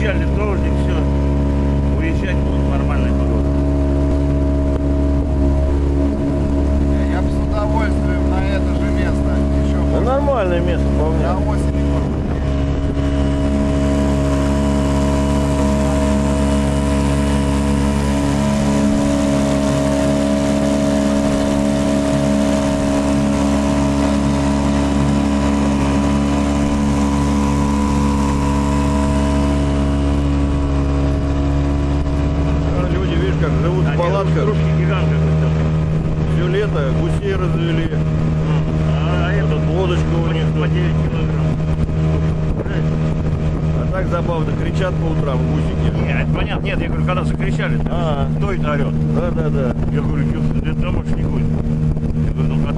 Обещали дождик, все. Уезжать будет нормальная погода. Я бы с удовольствием на это же место еще Да может, нормальное место вполне. на осени может быть. А Как живут в палатках. Все лето гусей развели. А этот Лодочка у них по тут. 9 килограмм. А так забавно кричат по утрам гусики. Нет, это понятно. Нет, я говорю, когда закричали, А, кто это орет? да, да, да. Я говорю, ты домашний гусь. Я говорю, ну как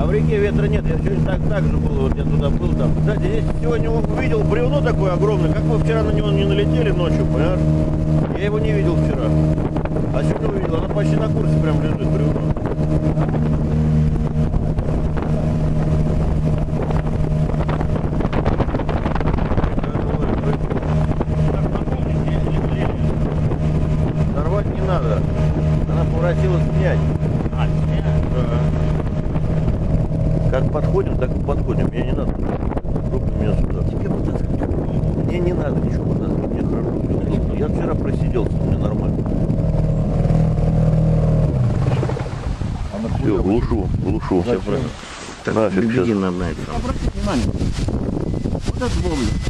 А в реке ветра нет. Я сегодня так, так же был, вот я туда был там. Кстати, здесь сегодня увидел бревно такое огромное. Как вы вчера на него не налетели ночью, понимаешь? Я его не видел вчера. А сегодня увидел. Оно почти на курсе прям лежит бревно. Нарвать не надо. Она превратилась в снять. а, снег. Как подходим, так и подходим. Мне не надо. Руки меня сюда. Тебе вытаскивать. Мне не надо ничего вытаскивать. Мне хорошо. Я вчера просиделся, мне нормально. Все, глушу, глушу. Нафиг сейчас. на это. Обратите внимание. Вот это.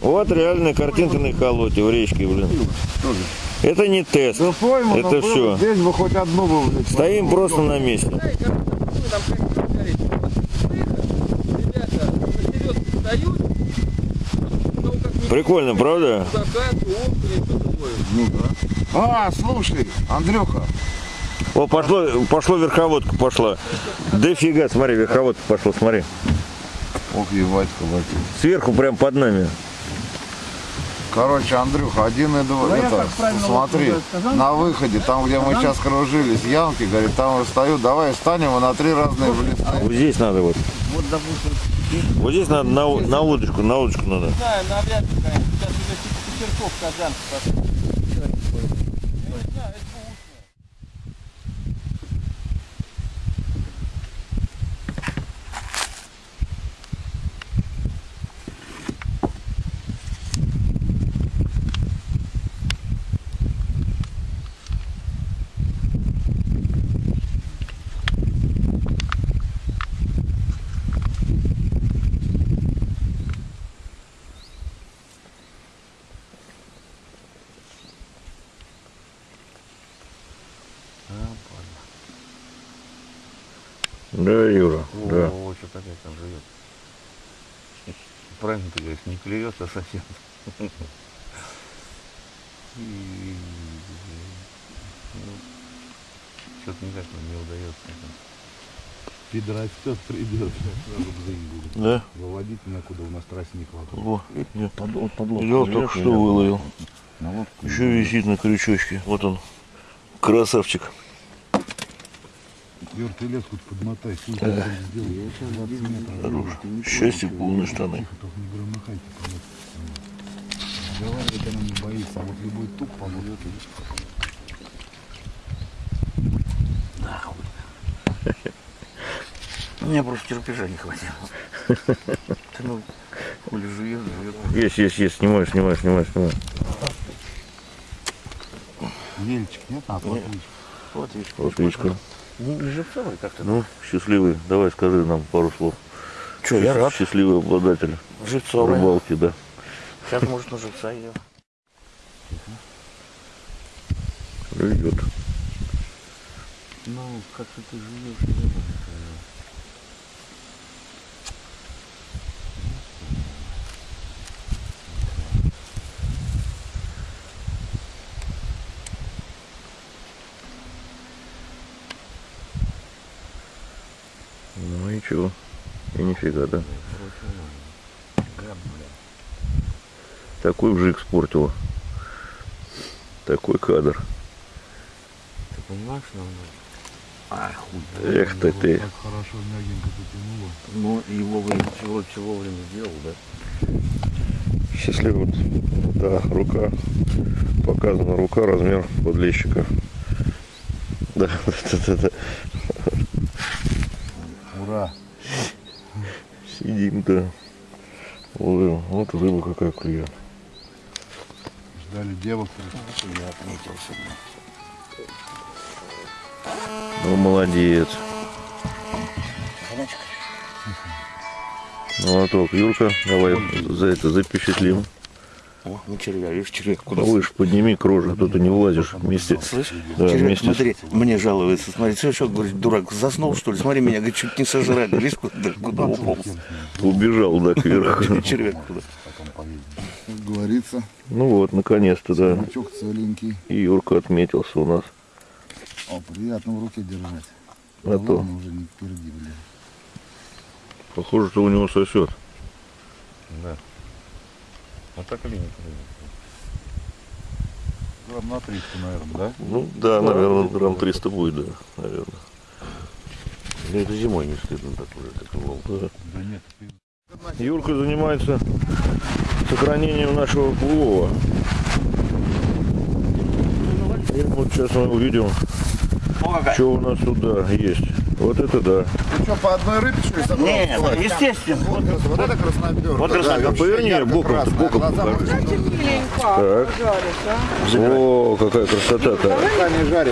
Вот реальная картинка на Холоте в речке, блин. Тоже. Это не тест. Ну пойму, Это было, здесь бы хоть одну бы, блядь, Стоим просто на месте. Прикольно, правда? Ну да. А, слушай, Андрюха, О, пошло, пошло верховодка пошла. Дофига, смотри, верховодка пошла, смотри. ох, ебать, колотить. Сверху прям под нами. Короче, Андрюха, один и два, это, смотри, на выходе, там, где мы сейчас кружились, ямки, говорит, там встаю, давай встанем и на три разные блесны. Вот здесь надо вот. Вот, допустим, Вот здесь надо на, на удочку, на удочку надо. знаю, навряд ли, конечно. Сейчас уже Петерков, Казанцев пошел. Я не знаю, это бэушное. Да, Юра, да. О, что-то опять там живет. Правильно ты говоришь, не клюется совсем. И, ну, Что-то никак нам не удается. Пидрастет придет, сразу бзынь будет. Да? Выводить некуда, у нас трассы не хватает. О, я Под, под я только что выловил. На лодку. Еще висит на крючочке. Вот он. Красавчик. Ты лес хоть подмотай, хуй ты там сделай. Я сейчас 20 метров. Хорош. Счастье полные штаны. Разговаривать она не боится, а вот любой туп поможет. Мне просто терпежа не хватило. Ты ну, жует. Есть, есть, есть. Снимаю, снимаю, снимаю, снимаю. Вельчик, нет? А. Вот видишь-ка. Не, не живцовый как-то. Ну, счастливый. Давай скажи нам пару слов. Че, я рад. Счастливый обладатель Живцовый. рыбалки, да. Сейчас может на живца идет. Идет. Ну, как-то ты живешь, Ну ничего. И нифига, да. Такой вжик спортила. Такой кадр. Ты понимаешь, что надо? А, хуй. Эх ты ты. Так хорошо мягенько потянуло. Ну, его вы всего, всего время сделал, да? Счастливый. Да, рука. Показана рука, размер подлещика. Да, да, да, да. Ура. Сидим, да. Ловим. Вот рыба какая клюет. Ждали девок. Ну, молодец. Молоток. Юрка, давай за это запечатлим. О, ну червя, видишь, червяк куда Выше подними кружек, тут ты не влазишь вместе. Слышь, Да, червяк, вместе с- смотри, мне жалуется, смотри, ты что, говорит, дурак, заснул, что ли? Смотри, меня, говорит, чуть не сожрали, видишь, куда, куда уполз? Убежал, да, кверху. Червяк куда. Как говорится, Ну вот, наконец-то, да. крючок целенький. И Юрка отметился у нас. О, приятно в руке держать. А то, уже не впереди, блин. похоже, что у него сосет. Вот так или нет? Грамм на 300, наверное, да? Ну да, наверное, грамм 300 будет, да, наверное. Ну, это зимой не стыдно так уже, как лол. Да. Да нет. Юрка занимается сохранением нашего улова. И вот сейчас мы увидим, что у нас тут да, есть. Вот это да. Ты что, по одной рыбе, что ли, собрал? Нет, естественно. Вот, вот это красноперка. Вот красноперка. Поверни, боком, боком покажи. Так. О, какая красота-то.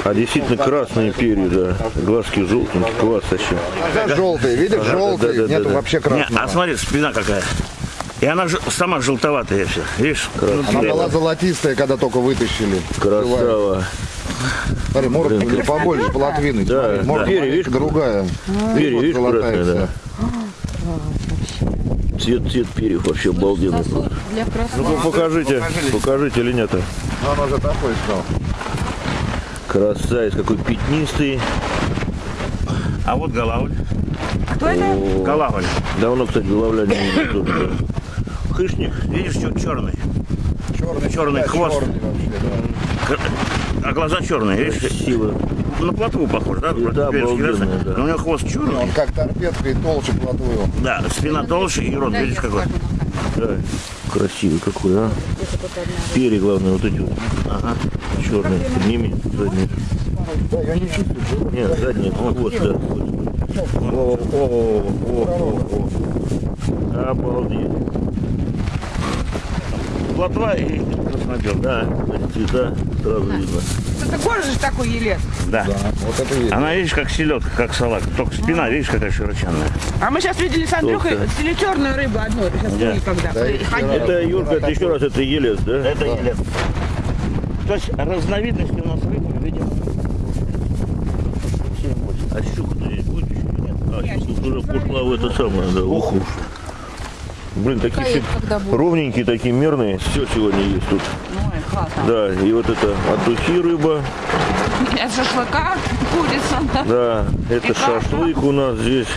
А действительно красные перья, да. Глазки желтенькие, класс вообще. Желтый, видишь, да, желтый. да, Нету вообще красного. а смотри, спина какая. И она же сама желтоватая вся, видишь? Она была золотистая, когда только вытащили. Красава. Смотри, морда Блин, побольше, полотвины. Да, да. морда Перья, видишь, другая. Перья, Вот видишь, золотая да. Цвет, цвет перьев вообще обалденный. просто. Для красного. Ну покажите, покажите линята. Ну, Она же такой стал. Красавец, какой пятнистый. А вот голавль. Кто это? Голавль. давно, кстати, головля не видел тут, да. Хышник. Видишь, черный. Черный, Черный да, хвост. черный вообще, да. А глаза черные, видишь? Красиво. На плотву похож, да? Да, Перечки, обалденные, да. Но у него хвост черный. Он как торпедка и толще плотвы. Да, спина толще и рот, видишь какой. Да. Красивый какой, а. Перья, главное, вот эти вот. Ага. Черные. Подними задние. Нет, задние. Вот, да. О, о, о, о, о. Обалдеть. Плотва и краснобел. Да, цвета сразу видно. Это кожа же такой елец. Да. Вот это есть. Она, видишь, как селедка, как салат. Только спина, видишь, какая широченная. А мы сейчас видели с Андрюхой черную рыбу одну. Сейчас Да. когда Да. Это, Юрка, это еще раз, это елец, да? Это елец. То есть разновидности у нас рыбы, видимо, А щука-то здесь будет еще нет? А, щука уже пошла в это самое, да, ух уж. Блин, такие все ровненькие, такие мерные. Все сегодня есть тут. Ой, классно. Да, и вот это от духи рыба. От шашлыка курица. Да, это И каша. шашлык у нас здесь.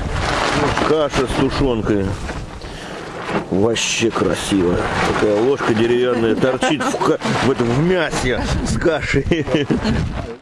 Каша с тушенкой. Вообще красиво. Такая ложка деревянная торчит в, в этом в мясе с кашей.